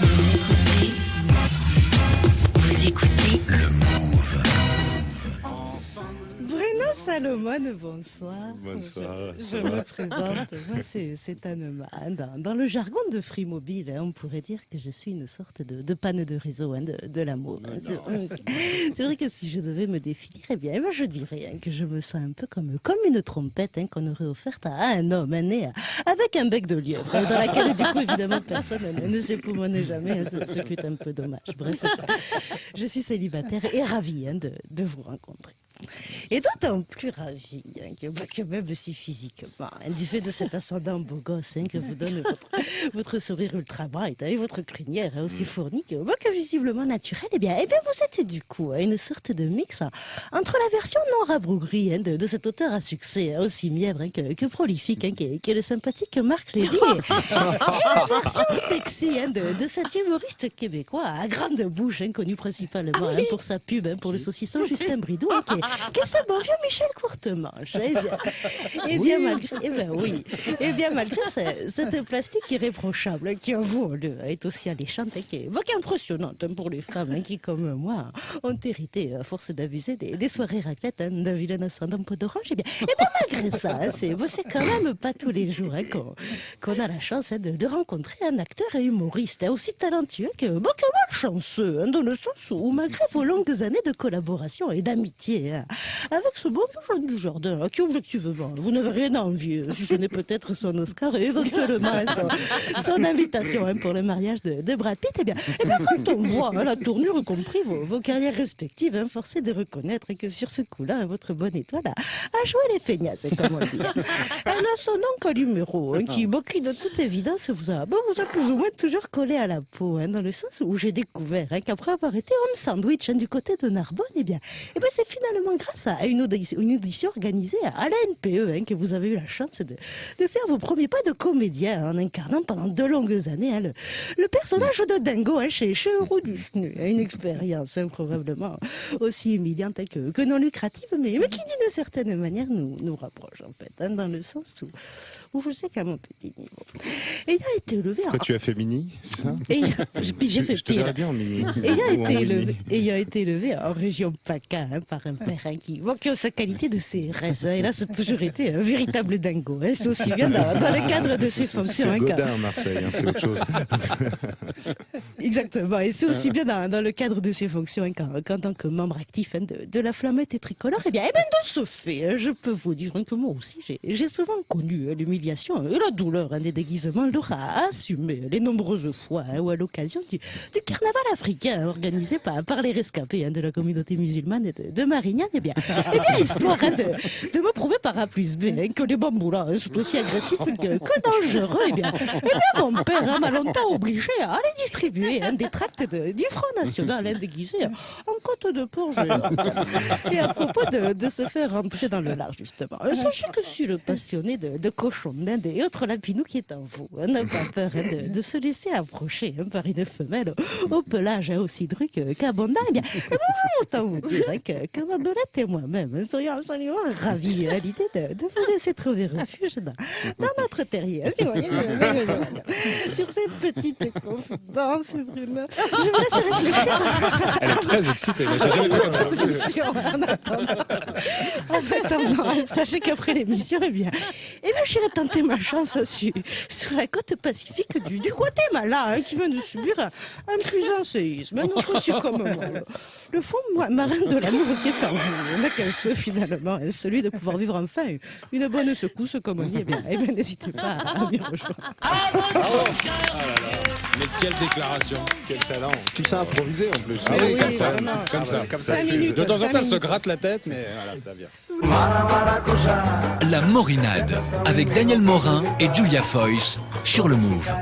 Vous Salomon, bonsoir. Bonsoir. Je, je me présente. Moi, c'est Anne-Ma. Dans, dans le jargon de Free Mobile, hein, on pourrait dire que je suis une sorte de, de panne de réseau hein, de, de l'amour. hein. C'est vrai que si je devais me définir, eh bien, moi, je dirais hein, que je me sens un peu comme, comme une trompette hein, qu'on aurait offerte à un homme hein, né avec un bec de lièvre, dans laquelle, du coup, évidemment, personne ne, s'époumonne jamais, ce, ce qui est un peu dommage. Bref, je suis célibataire et ravie de, de vous rencontrer. Et d'autant plus ravie hein, que, que même si physiquement, hein, du fait de cet ascendant beau gosse hein, que vous donne votre, votre sourire ultra bright hein, et votre crinière hein, aussi fournie que, bah, que visiblement naturelle, eh bien, eh bien vous êtes du coup une sorte de mix hein, entre la version non rabougrie hein, de, de cet auteur à succès hein, aussi mièvre hein, que, que prolifique hein, qu'est qu'est le sympathique Marc Lévy. Et, la version sexy hein, de, de cet humoriste québécois à grande bouche hein, connu principalement hein, pour sa pub hein, pour le saucisson Justin Bridou hein, qui est bon vieux Michel Courtemanche. Eh bien, eh bien malgré, eh ben oui, eh bien malgré ce- cette plastique irréprochable qui le est aussi alléchante et qui est, impressionnante pour les femmes hein, qui, comme moi, ont hérité à force d'abuser des, des soirées raclettes hein, d'un vilain ascendant peau d'orange. Eh bien, eh bien malgré ça, hein, c'est, c'est quand même pas tous les jours hein, qu'on, a la chance de, de rencontrer un acteur et humoriste aussi talentueux que, bah, que malchanceux, hein, dans le sens où malgré vos longues années de collaboration et d'amitié hein, avec ce beau jeune du jardin, qui objectivement vous n'avez rien à envier, si ce n'est peut-être son Oscar et éventuellement son, son invitation hein, pour le mariage de, de Brad Pitt, eh bien, eh bien quand on voit hein, la tournure, compris vos, vos carrières respectives, hein, force est de reconnaître que sur ce coup-là, hein, votre bonne étoile a, joué les feignasses, hein, comme on dit. Elle a son Calimero, hein, qui, bon, qui de toute évidence vous a, bon, vous a plus ou moins toujours collé à la peau, hein, dans le sens où j'ai découvert hein, qu'après avoir été homme sandwich hein, du côté de Narbonne, eh bien, eh bien c'est finalement grâce à une audition, organisée à la NPE hein, que vous avez eu la chance de, de faire vos premiers pas de comédien en incarnant pendant deux longues années le, personnage de Dingo chez, chez Euro Disney. Une expérience probablement aussi humiliante que, non lucrative, mais, qui d'une certaine manière nous, nous rapproche en fait, dans le sens où, où je sais qu'à mon petit niveau, ayant été élevé en, Quoi, tu as fait mini, c'est ça puis j'ai fait Je pire. bien en mini. Ayant été, élevé, ayant été élevé en région PACA hein, par un père hein, qui, a sa qualité de CRS, hein, et là, c'est toujours été un véritable dingo. hein, c'est aussi bien dans, dans le cadre de ses C'est fonctions. hein, Godin à Marseille, c'est autre chose. Exactement, et c'est aussi bien dans, dans le cadre de ses fonctions qu'en tant que membre actif de, de la flammette et tricolore. Et bien, eh bien, de ce fait, je peux vous dire que moi aussi, j'ai- souvent connu hein, et la douleur hein, des déguisements. Laura assumé les nombreuses fois hein, ou à l'occasion du, carnaval africain organisé par, les rescapés hein, de la communauté musulmane de, de Marignane. Eh bien, histoire hein, de, me prouver par A plus B que les bambous-là hein, sont aussi agressifs que, dangereux. Eh bien, eh bien, mon père m'a longtemps obligé à aller distribuer des tracts du Front National déguisés en côte de porc. Et à propos de, se faire rentrer dans le lard, justement, sachez que je suis le passionné de, de cochons d'Inde et autres lapinous qui est en vous. hein, N'a pas peur de, de se laisser approcher hein, par une femelle au, pelage aussi dru que- qu'abondant. Bien, eh bien, autant vous dire que, que ma belette et moi-même hein, serions absolument ravis à l'idée de, de vous laisser trouver refuge dans, dans notre terrier. si vous voyez, sur cette petite confidence, Bruno, je vous laisse réfléchir. Elle est très excitée. J'ai jamais vu comme ça. Attendant, en attendant, sachez qu'après l'émission, eh bien, eh bien, j'irai tenter ma chance sur, sur la côte pacifique du, du Guatemala, hein, qui vient de subir un, puissant séisme, non reçu comme moi. Le, fond marin de l'amour qui est en vous, on n'a qu'un seul finalement, hein, celui de pouvoir vivre enfin une bonne secousse, comme on dit, eh bien, eh bien, n'hésitez pas à m'y rejoindre. Mais quelle déclaration. Quel talent. Tout ça improvisé en plus. Ah oui, oui, comme ça. Comme ça. Comme c'est- minutes. De temps en temps, elle se gratte la tête, mais voilà, ça vient. La Morinade avec Daniel Morin et Julia Foyce sur le Move.